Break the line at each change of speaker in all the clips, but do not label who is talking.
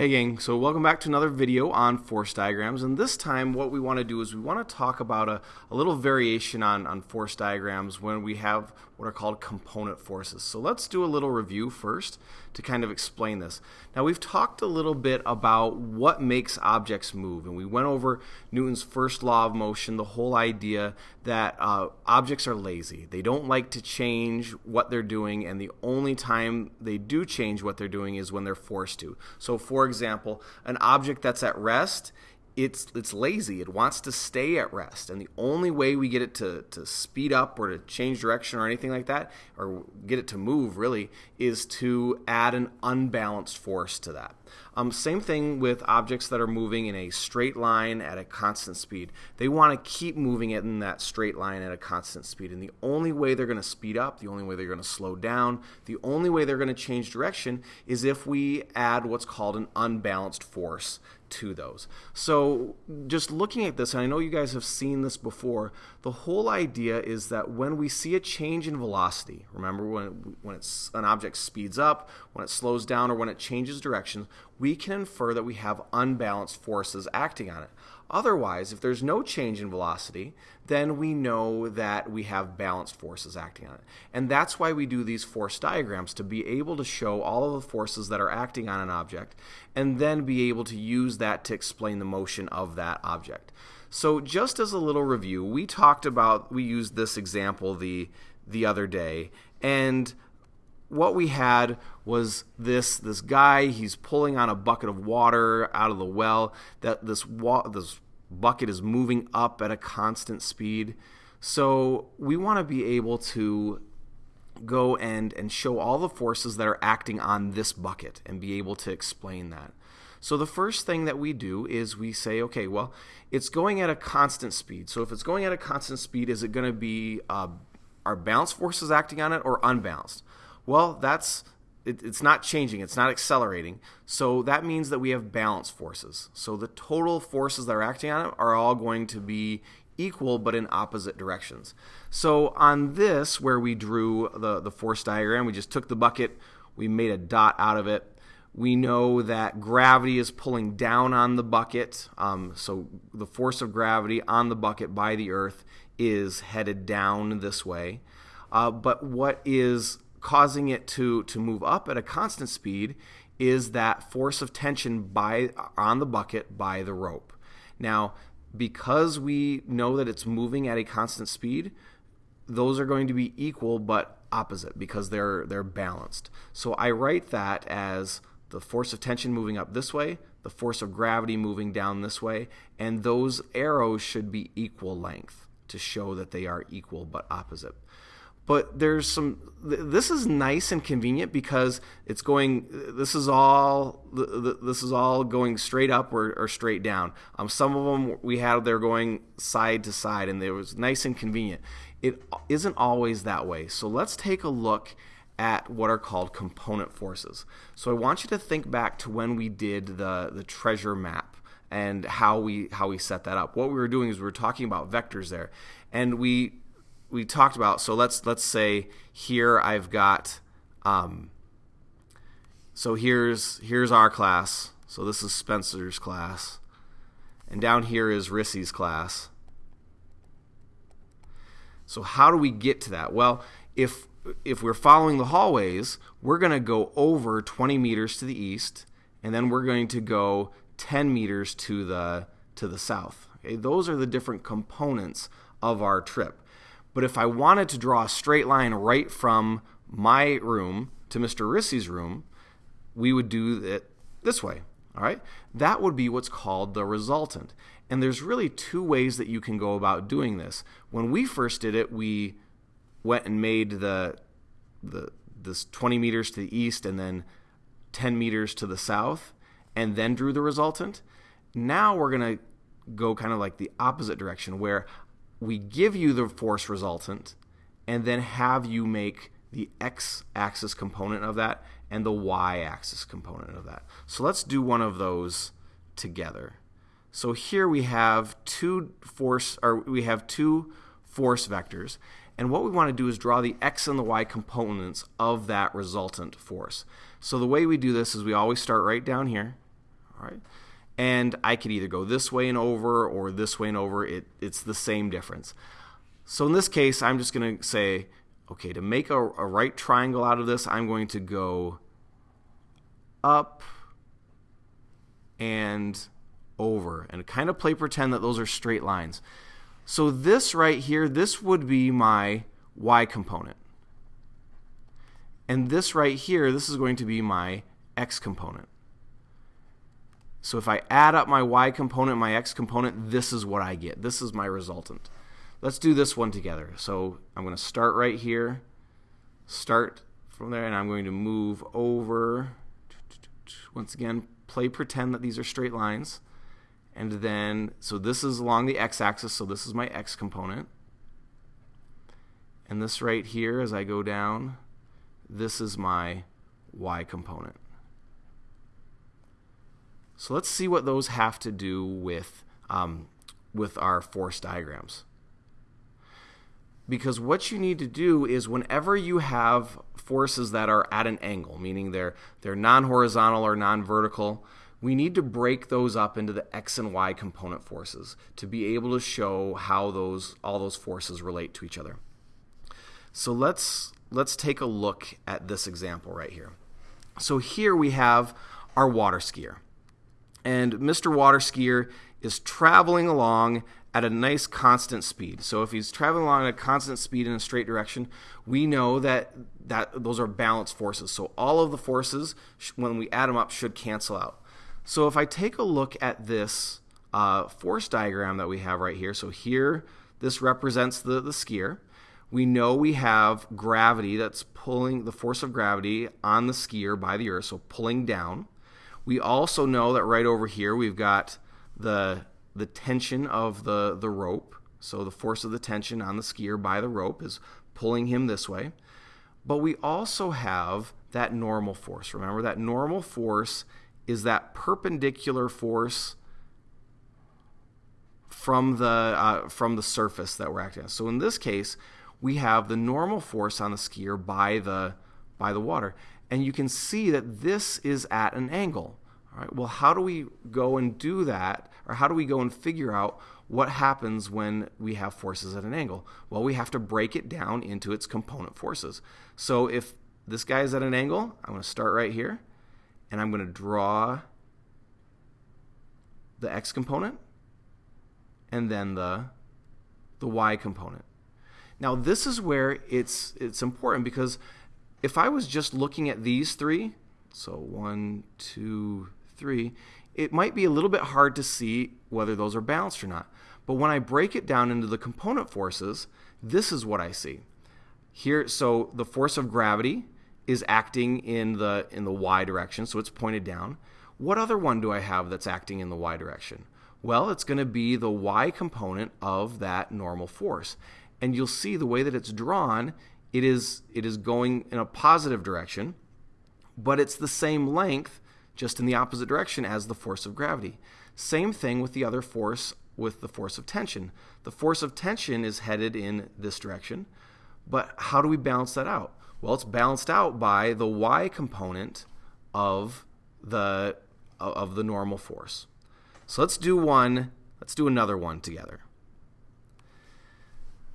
Hey gang, so welcome back to another video on force diagrams and this time what we want to do is we want to talk about a, a little variation on, on force diagrams when we have what are called component forces. So let's do a little review first to kind of explain this. Now we've talked a little bit about what makes objects move and we went over Newton's first law of motion, the whole idea that uh, objects are lazy. They don't like to change what they're doing and the only time they do change what they're doing is when they're forced to. So for example, an object that's at rest it's it's lazy. It wants to stay at rest, and the only way we get it to to speed up or to change direction or anything like that, or get it to move really, is to add an unbalanced force to that. Um, same thing with objects that are moving in a straight line at a constant speed. They want to keep moving it in that straight line at a constant speed, and the only way they're going to speed up, the only way they're going to slow down, the only way they're going to change direction is if we add what's called an unbalanced force to those. So just looking at this, and I know you guys have seen this before, the whole idea is that when we see a change in velocity, remember when, when it's, an object speeds up, when it slows down, or when it changes direction, we can infer that we have unbalanced forces acting on it. Otherwise, if there's no change in velocity, then we know that we have balanced forces acting on it. And that's why we do these force diagrams, to be able to show all of the forces that are acting on an object, and then be able to use that to explain the motion of that object. So just as a little review, we talked about, we used this example the, the other day, and what we had was this this guy he's pulling on a bucket of water out of the well that this wa- this bucket is moving up at a constant speed. So we want to be able to go and and show all the forces that are acting on this bucket and be able to explain that so the first thing that we do is we say okay well it's going at a constant speed so if it's going at a constant speed is it going to be uh, are balanced forces acting on it or unbalanced well, that's it, it's not changing, it's not accelerating. So that means that we have balance forces. So the total forces that are acting on it are all going to be equal but in opposite directions. So on this, where we drew the, the force diagram, we just took the bucket, we made a dot out of it. We know that gravity is pulling down on the bucket. Um, so the force of gravity on the bucket by the Earth is headed down this way. Uh, but what is causing it to, to move up at a constant speed is that force of tension by on the bucket by the rope. Now, because we know that it's moving at a constant speed, those are going to be equal but opposite because they're they're balanced. So I write that as the force of tension moving up this way, the force of gravity moving down this way, and those arrows should be equal length to show that they are equal but opposite. But there's some this is nice and convenient because it's going this is all this is all going straight up or, or straight down. Um, some of them we had they're going side to side and it was nice and convenient. It isn't always that way. So let's take a look at what are called component forces so i want you to think back to when we did the the treasure map and how we how we set that up what we were doing is we were talking about vectors there and we we talked about. So let's let's say here I've got. Um, so here's here's our class. So this is Spencer's class, and down here is Rissy's class. So how do we get to that? Well, if if we're following the hallways, we're going to go over 20 meters to the east, and then we're going to go 10 meters to the to the south. Okay? Those are the different components of our trip. But if I wanted to draw a straight line right from my room to Mr. Rissy's room, we would do it this way. All right? That would be what's called the resultant. And there's really two ways that you can go about doing this. When we first did it, we went and made the the this 20 meters to the east and then 10 meters to the south and then drew the resultant. Now we're going to go kind of like the opposite direction where we give you the force resultant and then have you make the x axis component of that and the y axis component of that. So let's do one of those together. So here we have two force or we have two force vectors and what we want to do is draw the x and the y components of that resultant force. So the way we do this is we always start right down here All right. And I could either go this way and over or this way and over. It, it's the same difference. So in this case, I'm just going to say, okay, to make a, a right triangle out of this, I'm going to go up and over and kind of play pretend that those are straight lines. So this right here, this would be my y component. And this right here, this is going to be my x component. So if I add up my y component, my x component, this is what I get. This is my resultant. Let's do this one together. So I'm going to start right here, start from there, and I'm going to move over. Once again, play pretend that these are straight lines. And then, so this is along the x-axis, so this is my x component. And this right here, as I go down, this is my y component. So let's see what those have to do with, um, with our force diagrams. Because what you need to do is whenever you have forces that are at an angle, meaning they're, they're non-horizontal or non-vertical, we need to break those up into the x and y component forces to be able to show how those all those forces relate to each other. So let's let's take a look at this example right here. So here we have our water skier. And Mr. Water Skier is traveling along at a nice constant speed. So if he's traveling along at a constant speed in a straight direction, we know that that those are balanced forces. So all of the forces when we add them up should cancel out. So if I take a look at this uh, force diagram that we have right here, so here this represents the, the skier. We know we have gravity that's pulling the force of gravity on the skier by the earth, so pulling down. We also know that right over here we've got the the tension of the, the rope. So the force of the tension on the skier by the rope is pulling him this way. But we also have that normal force. Remember that normal force is that perpendicular force from the uh, from the surface that we're acting on. So in this case, we have the normal force on the skier by the by the water, and you can see that this is at an angle. All right. Well, how do we go and do that, or how do we go and figure out what happens when we have forces at an angle? Well, we have to break it down into its component forces. So if this guy is at an angle, I'm going to start right here and I'm going to draw the x component and then the the y component. Now this is where it's it's important because if I was just looking at these three, so one, two, three, it might be a little bit hard to see whether those are balanced or not. But when I break it down into the component forces, this is what I see. Here, so the force of gravity is acting in the in the y direction, so it's pointed down. What other one do I have that's acting in the y direction? Well, it's going to be the y component of that normal force. And you'll see the way that it's drawn, it is it is going in a positive direction, but it's the same length just in the opposite direction as the force of gravity. Same thing with the other force with the force of tension. The force of tension is headed in this direction, but how do we balance that out? Well, it's balanced out by the y component of the of the normal force. So let's do one, let's do another one together.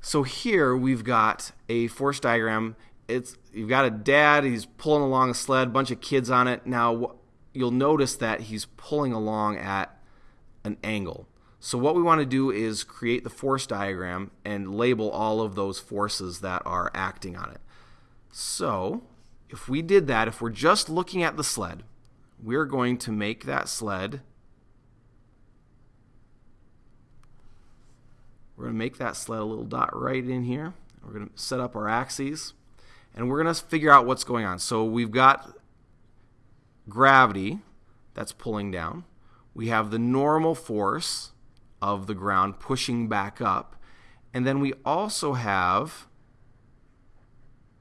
So here we've got a force diagram. It's you've got a dad, he's pulling along a sled, bunch of kids on it. Now you'll notice that he's pulling along at an angle. So what we want to do is create the force diagram and label all of those forces that are acting on it. So if we did that, if we're just looking at the sled, we're going to make that sled We're going to make that sled a little dot right in here. We're going to set up our axes and we're going to figure out what's going on. So we've got gravity that's pulling down. We have the normal force of the ground pushing back up. And then we also have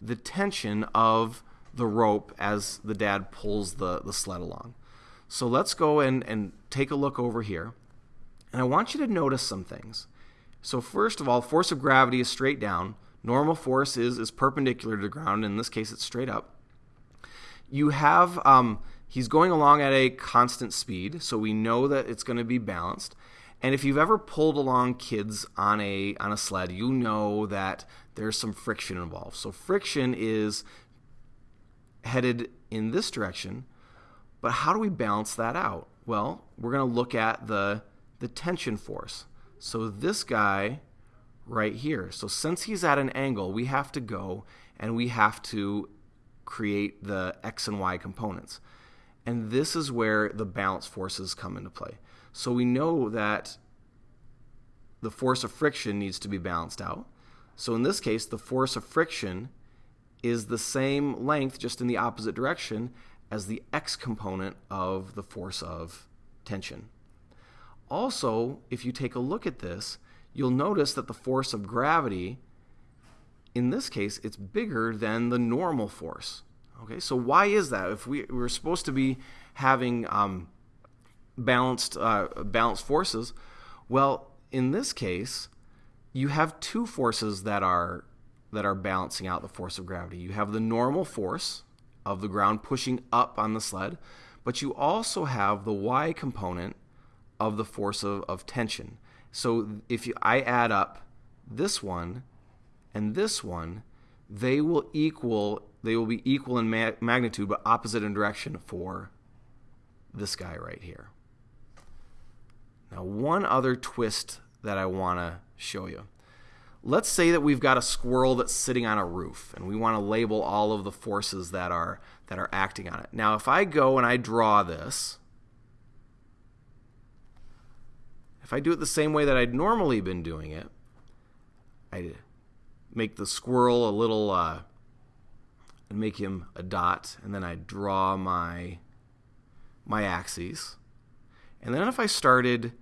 the tension of the rope as the dad pulls the, the sled along. So let's go and, and take a look over here. And I want you to notice some things. So first of all, force of gravity is straight down. Normal force is, is perpendicular to the ground. In this case, it's straight up. You have um, he's going along at a constant speed, so we know that it's going to be balanced. And if you've ever pulled along kids on a on a sled, you know that there's some friction involved. So friction is headed in this direction, but how do we balance that out? Well, we're going to look at the the tension force. So this guy right here. So since he's at an angle, we have to go and we have to create the x and y components. And this is where the balance forces come into play. So we know that the force of friction needs to be balanced out. So in this case, the force of friction is the same length, just in the opposite direction, as the x component of the force of tension. Also, if you take a look at this, you'll notice that the force of gravity, in this case, it's bigger than the normal force. Okay, so why is that? If we we're supposed to be having um, balanced uh, balanced forces, well, in this case, you have two forces that are that are balancing out the force of gravity. You have the normal force of the ground pushing up on the sled, but you also have the y component of the force of, of tension. So if you, I add up this one and this one, they will equal they will be equal in ma- magnitude but opposite in direction for this guy right here. Now, one other twist that I want to show you. Let's say that we've got a squirrel that's sitting on a roof and we want to label all of the forces that are that are acting on it. Now, if I go and I draw this, if I do it the same way that I'd normally been doing it, I make the squirrel a little uh, and make him a dot, and then I draw my my axes. And then if I started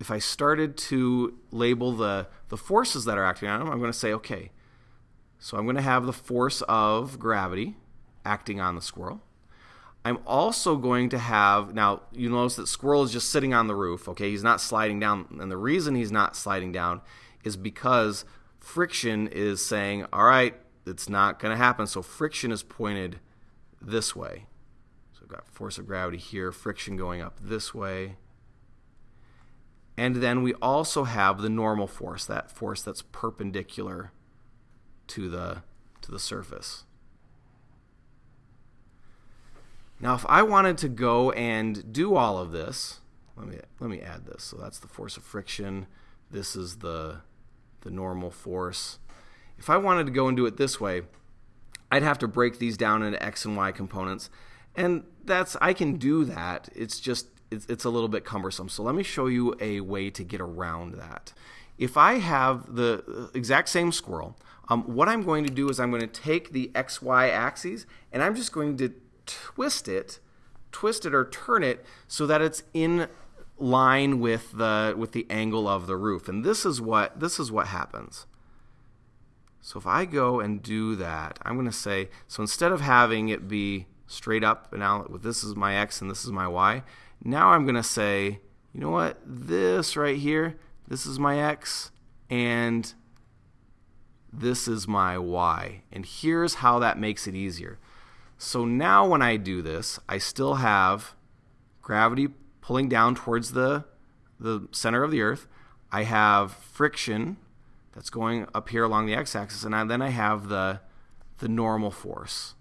if I started to label the the forces that are acting on them, I'm going to say okay. So I'm going to have the force of gravity acting on the squirrel. I'm also going to have now you notice that squirrel is just sitting on the roof, okay? He's not sliding down and the reason he's not sliding down is because friction is saying, "All right, it's not going to happen. So friction is pointed this way. I've got force of gravity here, friction going up this way. And then we also have the normal force, that force that's perpendicular to the to the surface. Now if I wanted to go and do all of this, let me let me add this. So that's the force of friction. This is the the normal force. If I wanted to go and do it this way, I'd have to break these down into x and y components. And that's I can do that. It's just it's, it's a little bit cumbersome. So let me show you a way to get around that. If I have the exact same squirrel, um, what I'm going to do is I'm going to take the xy axes and I'm just going to twist it, twist it or turn it so that it's in line with the with the angle of the roof. And this is what this is what happens. So if I go and do that, I'm going to say, so instead of having it be straight up, and now with this is my x and this is my y, now I'm going to say, you know what, this right here, this is my x, and this is my y. And here's how that makes it easier. So now when I do this, I still have gravity pulling down towards the, the center of the earth. I have friction that's going up here along the x-axis, and I, then I have the the normal force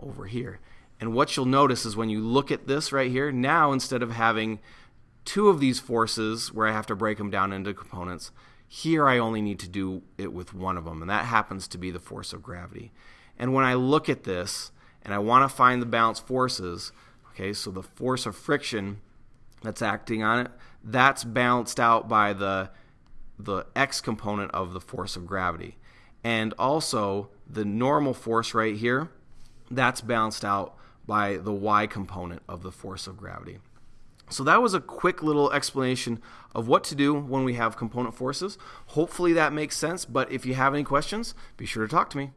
over here. And what you'll notice is when you look at this right here, now instead of having two of these forces where I have to break them down into components, here I only need to do it with one of them, and that happens to be the force of gravity. And when I look at this and I want to find the balanced forces, okay, so the force of friction that's acting on it, that's balanced out by the the x component of the force of gravity. And also the normal force right here, that's balanced out by the y component of the force of gravity. So that was a quick little explanation of what to do when we have component forces. Hopefully that makes sense, but if you have any questions, be sure to talk to me.